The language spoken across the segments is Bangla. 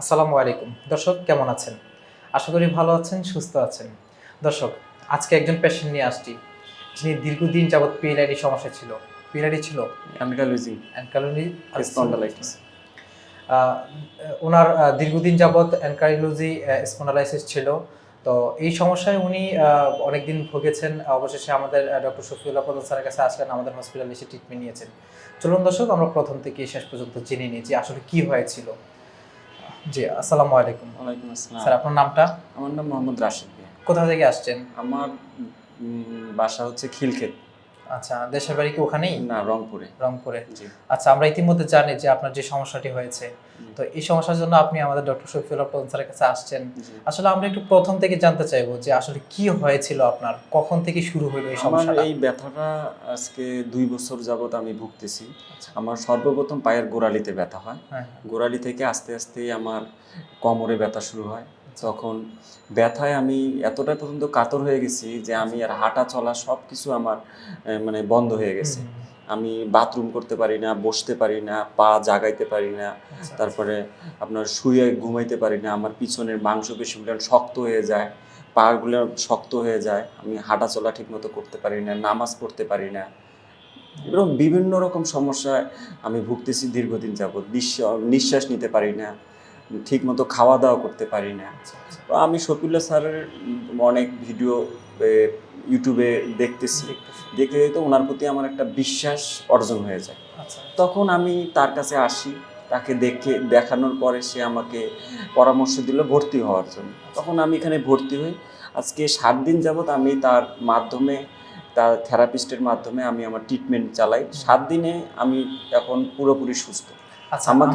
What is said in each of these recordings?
আসসালামু আলাইকুম। দর্শক কেমন আছেন? আশা করি ভালো আছেন সুস্থ আছেন। দর্শক আজকে একজন পেশেন্ট নিয়ে আসছি। যিনি দীর্ঘদিন যাবৎ পিএলআইডি সমস্যা ছিল। পিএলআইডি ছিল? অ্যানকালুজি অ্যানকালোনি স্পন্ডালাইটিস ওনার দীর্ঘদিন যাবৎ অ্যানকাইলোজি স্পন্ডালাইসিস ছিল। তো এই সমস্যায় উনি অনেকদিন ভুগেছেন। অবশেষে আমাদের ডক্টর শফিউল্লাহ প্রধান স্যারের কাছে আসলেন আমাদের হসপিটালে এসে ট্রিটমেন্ট নিয়েছেন। চলুন দর্শক আমরা প্রথম থেকে শেষ পর্যন্ত জেনে নিই যে আসলে কি হয়েছিল। জি আসসালামু আলাইকুম। ওয়ালাইকুম আসসালাম। স্যার আপনার নামটা? আমার নাম মোহাম্মদ রাশিদ কোথা থেকে আসছেন? আমার বাসা হচ্ছে খিলক্ষেত। আচ্ছা দেশের বাড়ি কি ওখানেই? না রংপুরে। রংপুরে। আচ্ছা আমরা ইতিমধ্যে জানি যে আপনার যে সমস্যাটি হয়েছে। তো এই সমস্যার জন্য আপনি আমাদের ডক্টর শফিউল্লাহ প্রধান স্যারের কাছে আসছেন। আসলে আমরা একটু প্রথম থেকে জানতে চাইব যে আসলে কি হয়েছিল আপনার? কখন থেকে শুরু হলো এই আমার সমস্যাটা? এই ব্যথাটা আজকে দুই বছর যাবত আমি ভুগতেছি। আচ্ছা। আমার সর্বপ্রথম পায়ের গোড়ালিতে ব্যথা হয়। হ্যাঁ গোড়ালি থেকে আস্তে আস্তে আমার কোমরে ব্যথা শুরু হয়। তখন ব্যথায় আমি এতটাই পর্যন্ত কাতর হয়ে গেছি যে আমি আর হাঁটা চলা সব কিছু আমার মানে বন্ধ হয়ে গেছে। আমি বাথরুম করতে পারি না বসতে পারি না পা জাগাইতে পারি না আচ্ছা, তারপরে আপনার শুয়ে ঘুমাইতে পারি না আমার পিছনের মাংসপেশিগুলো শক্ত হয়ে যায় পাগুলো শক্ত হয়ে যায় আমি হাঁটা চলা ঠিকমতো করতে পারি না নামাজ পড়তে পারি না। এরকম বিভিন্ন রকম সমস্যায় আমি ভুগতেছি দীর্ঘদিন যাবৎ নিঃশ্বাস নিতে পারি না। ঠিকমতো খাওয়া দাওয়া করতে পারি না। তো আমি শফিউল্লাহ স্যারের অনেক ভিডিও ইউটিউবে দেখতেছি। দেখতেছি। দেখতে দেখতে ওনার প্রতি আমার একটা বিশ্বাস অর্জন হয়ে যায়। আচ্ছা। তখন আমি তার কাছে আসি তাকে দেখে দেখানোর পরে সে আমাকে পরামর্শ দিল ভর্তি হওয়ার জন্য। তখন আমি এখানে ভর্তি হই। আজকে সাত দিন যাবৎ আমি তার মাধ্যমে তার থেরাপিস্টের মাধ্যমে আমি আমার ট্রিটমেন্ট চালাই। সাত দিনে আমি এখন পুরোপুরি সুস্থ। আচ্ছা আমরা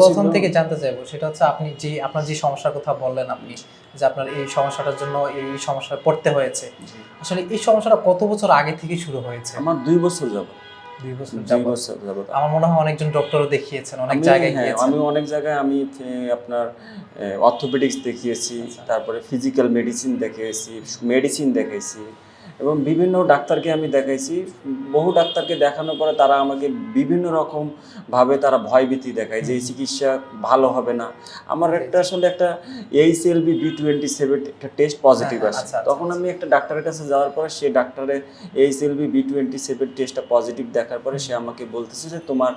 প্রথম থেকে জানতে চাইব সেটা হচ্ছে আপনি যে আপনার যে সমস্যার কথা বললেন আপনি যে আপনার এই সমস্যাটার জন্য এই সমস্যায় পড়তে হয়েছে। আসলে এই সমস্যাটা কত বছর আগে থেকে শুরু হয়েছে? আমার দুই বছর যাবৎ। দুই বছর যাবত। আমার মনে হয় অনেকজন ডক্টরও দেখিয়েছেন অনেক জায়গায় হ্যাঁ গিয়েছেন। আমি অনেক জায়গায় আমি আপনার অর্থোপেডিক্স দেখিয়েছি আচ্ছা। তারপরে ফিজিক্যাল মেডিসিন দেখিয়েছি মেডিসিন দেখাইছি এবং বিভিন্ন ডাক্তারকে আমি দেখাইছি। বহু ডাক্তারকে দেখানোর পরে তারা আমাকে বিভিন্ন রকম ভাবে তারা ভয়ভীতি দেখায় যে এই চিকিৎসা ভালো হবে না। আমার একটা আসলে একটা H L B B twenty seven একটা টেস্ট পজিটিভ হ্যাঁ, আছে। আচ্ছা, আচ্ছা, তখন আমি একটা ডাক্তারের কাছে যাওয়ার পরে সে ডাক্তারের H L B B twenty seven টেস্টটা পজিটিভ দেখার পরে সে আমাকে বলতেছে যে তোমার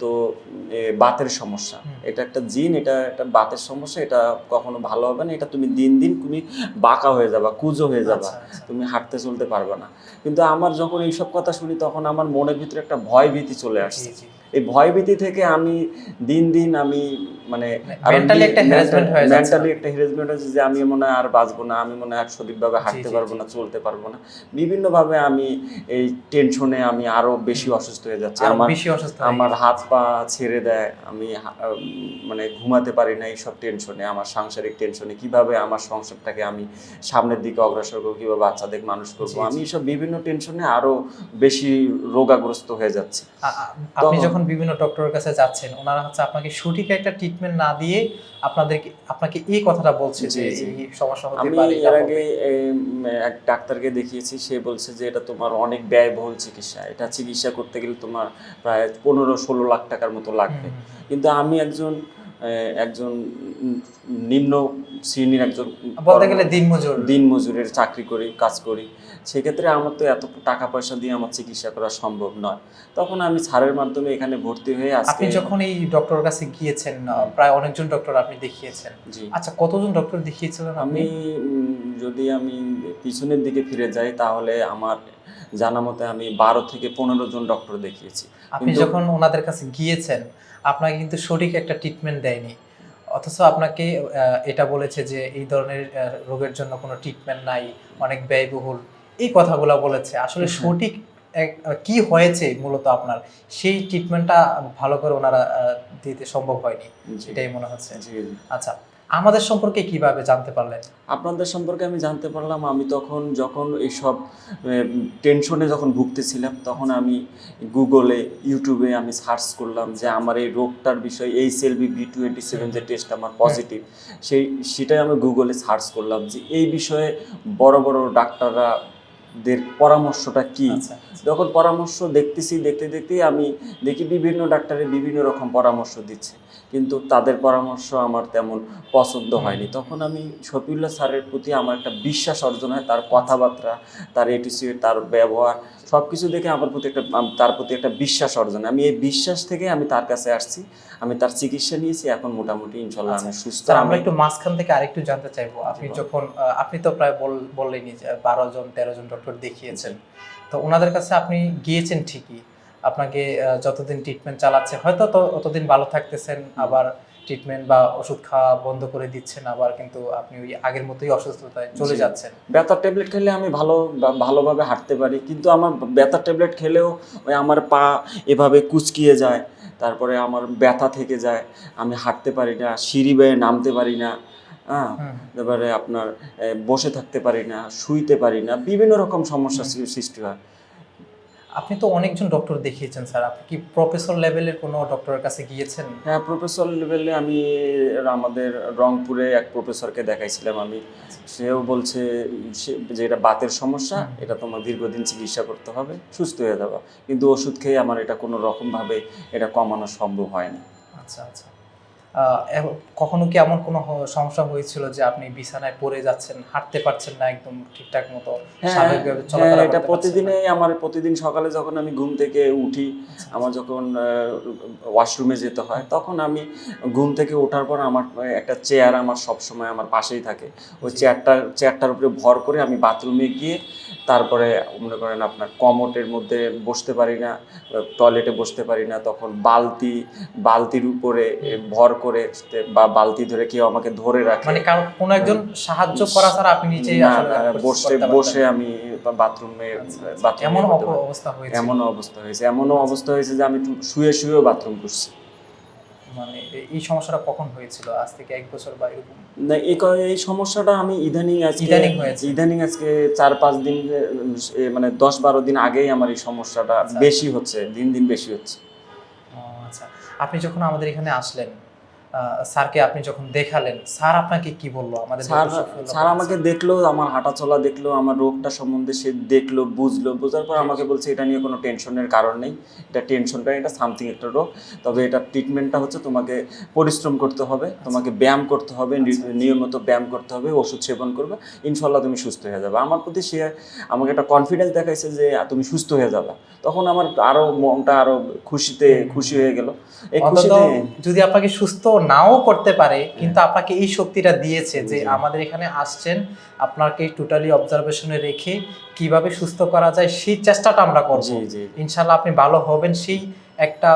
তো বাতের সমস্যা। এটা একটা জিন এটা একটা বাতের সমস্যা এটা কখনো ভালো হবে না। এটা তুমি দিন দিন তুমি বাঁকা হয়ে যাবা কুজো হয়ে যাবা। তুমি আচ্ছা। হাঁটতে চলতে পারবে না কিন্তু আমার যখন এইসব কথা শুনি তখন আমার মনের ভিতরে একটা ভয় ভীতি চলে আসছে। এই ভয় ভীতি থেকে আমি দিন দিন আমি মানে Mentally একটা harassment হয়ে মেন্টালি একটা হ্যারাসমেন্ট হচ্ছে যে আমি মনে আর বাঁচবো না আমি মনে আর সঠিকভাবে হাঁটতে পারব না চলতে পারব না। বিভিন্নভাবে আমি এই টেনশনে আমি আরও বেশি অসুস্থ হয়ে যাচ্ছি। আমার বেশি অসুস্থ আমার হাত পা ছেড়ে দেয় আমি মানে ঘুমাতে পারি না এইসব টেনশনে আমার সাংসারিক টেনশনে কীভাবে আমার সংসারটাকে আমি সামনের দিকে অগ্রসর করব কীভাবে বাচ্চাদের মানুষ করব। আমি এইসব বিভিন্ন টেনশনে আরও বেশি রোগাগ্রস্ত হয়ে যাচ্ছে। আপনি যখন বিভিন্ন ডক্টরের কাছে যাচ্ছেন ওনারা হচ্ছে আপনাকে সঠিক একটা ট্রিটমেন্ট না দিয়ে আপনাদেরকে আপনাকে এই কথাটা বলছে যে। এই সমস্যা হতে পারে এর আগে এক ডাক্তারকে দেখিয়েছি সে বলছে যে এটা তোমার অনেক ব্যয়বহুল চিকিৎসা এটা চিকিৎসা করতে গেলে তোমার প্রায় পনেরো ষোলো লাখ টাকার মতো লাগবে। কিন্তু আমি একজন একজন নিম্ন শ্রেণির একজন বলতে গেলে দিনমজুর। দিন মজুরের চাকরি করি কাজ করি। সেক্ষেত্রে আমার তো এত টাকা পয়সা দিয়ে আমার চিকিৎসা করা সম্ভব নয়। তখন আমি ছাড়ের মাধ্যমে এখানে ভর্তি হয়ে আসি আপনি যখন এই ডক্টরের কাছে গিয়েছেন প্রায় অনেকজন ডক্টর আপনি দেখিয়েছেন। জি। আচ্ছা কতজন ডক্টর দেখিয়েছিলেন আমি যদি আমি পিছনের দিকে ফিরে যাই তাহলে আমার জানা মতে আমি বারো থেকে পনেরো জন ডক্টর দেখিয়েছি। আপনি যখন ওনাদের কাছে গিয়েছেন আপনাকে কিন্তু সঠিক একটা ট্রিটমেন্ট দেয়নি। অথচ আপনাকে এটা বলেছে যে এই ধরনের রোগের জন্য কোনো ট্রিটমেন্ট নাই অনেক ব্যয়বহুল। এই কথাগুলো বলেছে। আসলে সঠিক কি হয়েছে মূলত আপনার? সেই ট্রিটমেন্টটা ভালো করে ওনারা দিতে সম্ভব হয়নি। এটাই মনে হচ্ছে। জি, জি। আচ্ছা আমাদের সম্পর্কে কীভাবে জানতে পারলেন আপনাদের সম্পর্কে আমি জানতে পারলাম আমি তখন যখন এইসব টেনশনে যখন ভুগতেছিলাম তখন আমি গুগলে ইউটিউবে আমি সার্চ করলাম যে আমার এই রোগটার বিষয়ে এই সেলবি বি টোয়েন্টি সেভেন যে টেস্ট আমার পজিটিভ সেই সেটাই আমি গুগলে সার্চ করলাম যে এই বিষয়ে বড় বড় ডাক্তাররা দের পরামর্শটা কি? আচ্ছা যখন পরামর্শ দেখতেছি দেখতে দেখতে আমি দেখি বিভিন্ন ডাক্তারের বিভিন্ন রকম পরামর্শ দিচ্ছে। কিন্তু তাদের পরামর্শ আমার তেমন পছন্দ হয়নি। তখন আমি শফিউল্লাহ স্যারের প্রতি আমার একটা বিশ্বাস অর্জন হয় তার কথাবার্তা তার এটিসিউড তার ব্যবহার সব কিছু দেখে আমার প্রতি একটা তার প্রতি একটা বিশ্বাস অর্জন হয়। আমি এই বিশ্বাস থেকে আমি তার কাছে আসছি আমি তার চিকিৎসা নিয়েছি এখন মোটামুটি ইনশাল্লাহ আমি সুস্থ আমরা আমি একটু মাঝখান থেকে আরেকটু জানতে চাইব। আপনি যখন আপনি তো প্রায় বল- বললেনই যে বারো জন তেরো জন ডক্টর দেখিয়েছেন। তো ওনাদের কাছে আপনি গিয়েছেন ঠিকই আপনাকে যতদিন ট্রিটমেন্ট চালাচ্ছে হয়তো তো অতদিন ভালো থাকতেছেন আবার ট্রিটমেন্ট বা ওষুধ খাওয়া বন্ধ করে দিচ্ছেন আবার কিন্তু আপনি ওই আগের মতোই অসুস্থতায় চলে যাচ্ছেন। ব্যথার ট্যাবলেট খেলে আমি ভালো বা- ভালোভাবে হাঁটতে পারি কিন্তু আমার ব্যথার ট্যাবলেট খেলেও ওই আমার পা এভাবে কুচকিয়ে যায় তারপরে আমার ব্যথা থেকে যায় আমি হাঁটতে পারি না সিঁড়ি বেয়ে নামতে পারি না হ্যাঁ। তারপরে আপনার বসে থাকতে পারি না শুইতে পারি না বিভিন্ন রকম সমস্যা সৃষ্টি হয়। আপনি তো অনেকজন ডক্টর দেখিয়েছেন স্যার। আপনি কি প্রফেসর লেভেলের কোনো ডক্টরের কাছে গিয়েছেন? হ্যাঁ প্রফেসর লেভেলে আমি আমাদের রংপুরে এক প্রফেসরকে দেখাইছিলাম আমি। সেও বলছে যে এটা বাতের সমস্যা এটা তোমার দীর্ঘদিন চিকিৎসা করতে হবে সুস্থ হয়ে যাবে। কিন্তু ওষুধ খেয়ে আমার এটা কোনো রকমভাবে এটা কমানো সম্ভব হয় না। আচ্ছা আচ্ছা। কখনো কি এমন কোনো সমস্যা হয়েছিল যে আপনি বিছানায় পড়ে যাচ্ছেন হাঁটতে পারছেন না একদম ঠিকঠাক মতো হ্যাঁ স্বাভাবিকভাবে হ্যাঁ, চলাফেরা এটা করতে পারছেন প্রতিদিনে না? আমার প্রতিদিন সকালে যখন আমি ঘুম থেকে উঠি আচ্ছা, আমার যখন ওয়াশরুমে যেতে হয় তখন আমি ঘুম থেকে ওঠার পর আমার একটা চেয়ার আমার সব সময় আমার পাশেই থাকে ওই। চেয়ারটা চেয়ারটার উপরে ভর করে আমি বাথরুমে গিয়ে তারপরে মনে করেন আপনার কমোটের মধ্যে বসতে পারি না টয়লেটে বসতে পারি না তখন বালতি বালতির উপরে ভর করে বা বালতি ধরে কেউ আমাকে ধরে রাখে। মানে কোনো একজন সাহায্য করা ছাড়া আপনি নিজেই না, আসলে না, করতে বসে বসে আমি বাথরুমে আচ্ছা, আচ্ছা। এমন। অবস্থা হয়েছে। এমনও অবস্থা হয়েছে। এমনও অবস্থা হয়েছে যে আমি শুয়ে শুয়েও বাথরুম করছি। মানে এই সমস্যাটা কখন হয়েছিল আজ থেকে এক বছর বা এরকম না এই এই সমস্যাটা আমি ইদানিং আজকে ইদানিং হয়েছে। ইদানিং আজকে চার পাঁচ দিন মানে দশ বারো দিন আগেই আমার এই সমস্যাটা আচ্ছা। বেশি হচ্ছে দিন দিন বেশি হচ্ছে আচ্ছা আপনি যখন আমাদের এখানে আসলেন স্যারকে আপনি যখন দেখালেন স্যার আপনাকে কি বলল? আমাদের স্যার আমাকে দেখল আমার হাঁটা চলা দেখল আমার রোগটা সম্বন্ধে সে দেখল বুঝলো। বোঝার পর আমাকে বলছে এটা নিয়ে কোনো টেনশনের কারণ নেই। এটা টেনশনটা এটা সামথিং একটা রোগ। তবে এটা ট্রিটমেন্টটা হচ্ছে তোমাকে পরিশ্রম করতে হবে তোমাকে ব্যায়াম করতে হবে আচ্ছা, আচ্ছা। নিয়মিত ব্যায়াম করতে হবে ওষুধ সেবন করবে। ইনশাল্লাহ তুমি সুস্থ হয়ে যাবে। আমার প্রতি সে আমাকে একটা কনফিডেন্স দেখাইছে যে তুমি সুস্থ হয়ে যাবে। তখন আমার আরও মনটা আরও খুশিতে খুশি হয়ে গেল। এই অন্তত খুশিতে যদি আপনাকে সুস্থ নাও করতে পারে কিন্তু আপনাকে এই শক্তিটা দিয়েছে যে আমাদের এখানে আসছেন আপনাকে টোটালি অবজারভেশনে রেখে কীভাবে সুস্থ করা যায় সেই চেষ্টাটা আমরা করব। জি ইনশাল্লাহ আপনি ভালো হবেন সেই একটা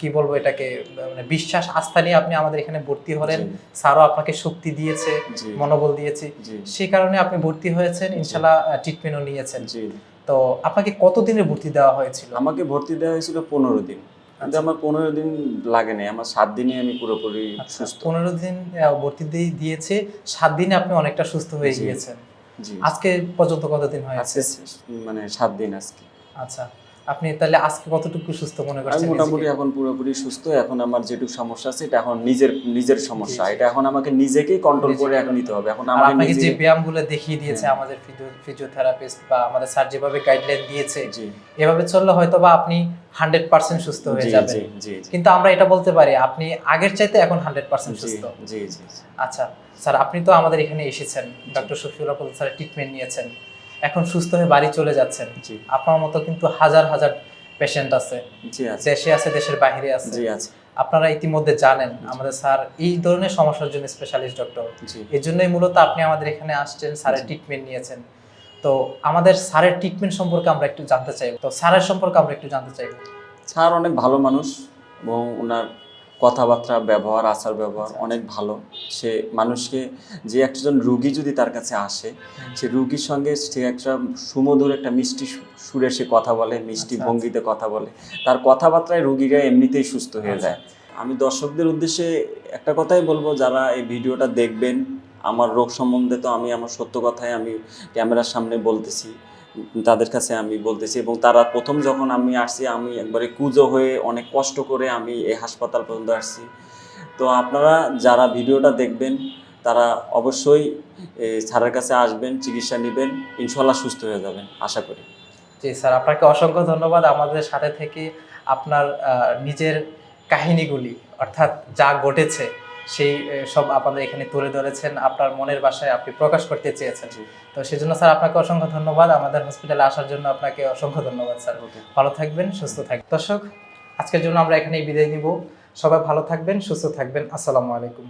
কি বলব এটাকে মানে বিশ্বাস আস্থা নিয়ে আপনি আমাদের এখানে ভর্তি হলেন। স্যারও আপনাকে শক্তি দিয়েছে মনোবল দিয়েছে। সেই কারণে আপনি ভর্তি হয়েছেন ইনশাল্লাহ ট্রিটমেন্টও নিয়েছেন। তো আপনাকে কতদিনে ভর্তি দেওয়া হয়েছিল? আমাকে ভর্তি দেওয়া হয়েছিল পনেরো দিন। আমার পনেরো দিন লাগে নাই আমার সাত দিনে আমি পুরোপুরি আচ্ছা, সুস্থ। পনেরো দিন ভর্তি দিয়ে- দিয়েছে সাত দিনে আপনি অনেকটা সুস্থ হয়ে গিয়েছেন। আজকে পর্যন্ত কতদিন হয়েছে? আজকে মানে সাত দিন আজকে। আচ্ছা। আপনি তাহলে আজকে কতটুকু সুস্থ মনে করছেন মোটামুটি এখন পুরোপুরি সুস্থ এখন আমার যেটুকু সমস্যা আছে এটা এখন নিজের নিজের সমস্যা। এটা এখন আমাকে নিজেকেই কন্ট্রোল করে এখন নিতে হবে। এখন আমাকে আপনাকে যে ব্যায়ামগুলো দেখিয়ে দিয়েছে। আমাদের ফিজিওথেরাপিস্ট বা আমাদের স্যার যেভাবে গাইডলাইন দিয়েছে জি। এভাবে চললে হয়তো বা আপনি হান্ড্রেড পার্সেন্ট সুস্থ হয়ে জি কিন্তু আমরা এটা বলতে পারি আপনি আগের চাইতে এখন হান্ড্রেড পার্সেন্ট সুস্থ। জি জি আচ্ছা স্যার আপনি তো আমাদের এখানে এসেছেন ডক্টর শফিউল্লাহ স্যারের ট্রিটমেন্ট নিয়েছেন। এখন সুস্থ হয়ে বাড়ি চলে যাচ্ছেন। আপনার মতো কিন্তু হাজার হাজার পেশেন্ট আছে। দেশে আছে দেশের বাইরে আছে। আপনারা ইতিমধ্যে জানেন আমাদের স্যার এই ধরনের সমস্যার জন্য স্পেশালিস্ট ডক্টর এই জন্যই মূলত আপনি আমাদের এখানে আসছেন স্যারের ট্রিটমেন্ট নিয়েছেন। তো আমাদের স্যারের ট্রিটমেন্ট সম্পর্কে আমরা একটু জানতে চাইব। তো স্যারের সম্পর্কে আমরা একটু জানতে চাইব। স্যার অনেক ভালো মানুষ এবং ওনার কথাবার্তা ব্যবহার আচার ব্যবহার আচ্ছা, অনেক ভালো। সে মানুষকে যে একজন রুগী যদি তার কাছে আসে সে রুগীর সঙ্গে সে একটা সুমধুর একটা মিষ্টি সুরে সে কথা বলে মিষ্টি আচ্ছা, ভঙ্গিতে কথা বলে। তার কথাবার্তায় রুগীরা এমনিতেই সুস্থ হয়ে আচ্ছা। যায়। আমি দর্শকদের উদ্দেশ্যে একটা কথাই বলব যারা এই ভিডিওটা দেখবেন আমার রোগ সম্বন্ধে তো আমি আমার সত্য কথাই আমি ক্যামেরার সামনে বলতেছি। তাদের কাছে আমি বলতেছি এবং তারা প্রথম যখন আমি আসছি, আমি একবারে কুজো হয়ে অনেক কষ্ট করে আমি এই হাসপাতাল পর্যন্ত আসছি। তো আপনারা যারা ভিডিওটা দেখবেন, তারা অবশ্যই স্যারের কাছে আসবেন, চিকিৎসা নেবেন ইনশাল্লাহ সুস্থ হয়ে যাবেন, আশা করি। জি স্যার, আপনাকে অসংখ্য ধন্যবাদ। আমাদের সাথে থেকে আপনার নিজের কাহিনীগুলি, অর্থাৎ যা ঘটেছে সেই সব আপনাদের এখানে তুলে ধরেছেন আপনার মনের বাসায় আপনি প্রকাশ করতে চেয়েছেন। তো সেজন্য স্যার আপনাকে অসংখ্য ধন্যবাদ। আমাদের হসপিটালে আসার জন্য আপনাকে অসংখ্য ধন্যবাদ স্যার। ভালো থাকবেন সুস্থ থাকবেন। দর্শক আজকের জন্য আমরা এখানেই বিদায় নিব। সবাই ভালো থাকবেন সুস্থ থাকবেন। আসসালামু আলাইকুম।